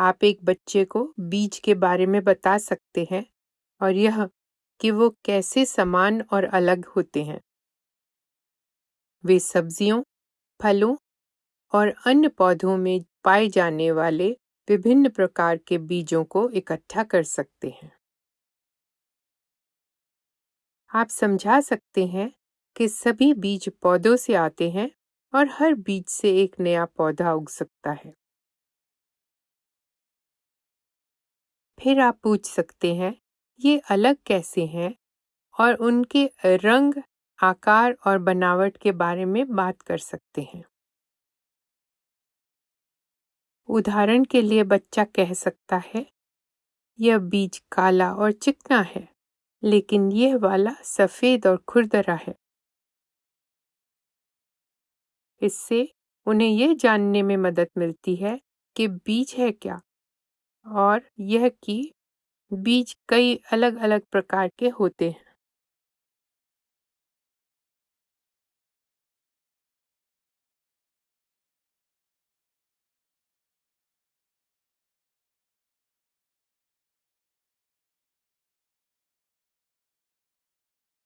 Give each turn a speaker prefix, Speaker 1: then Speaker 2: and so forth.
Speaker 1: आप एक बच्चे को बीज के बारे में बता सकते हैं और यह कि वो कैसे समान और अलग होते हैं। वे सब्जियों, फलों और अन्य पौधों में पाए जाने वाले विभिन्न प्रकार के बीजों को इकट्ठा कर सकते हैं। आप समझा सकते हैं कि सभी बीज पौधों से आते हैं और हर बीज से एक नया पौधा उग सकता है। फिर आप पूछ सकते हैं, ये अलग कैसे हैं? और उनके रंग, आकार और बनावट के बारे में बात कर सकते हैं। उदाहरण के लिए बच्चा कह सकता है, यह बीज काला और चिकना है, लेकिन यह वाला सफ़ेद और खुरदरा है। इससे उन्हें यह जानने में मदद मिलती है कि बीज है क्या। और यह की बीज कई अलग-अलग प्रकार के होते हैं।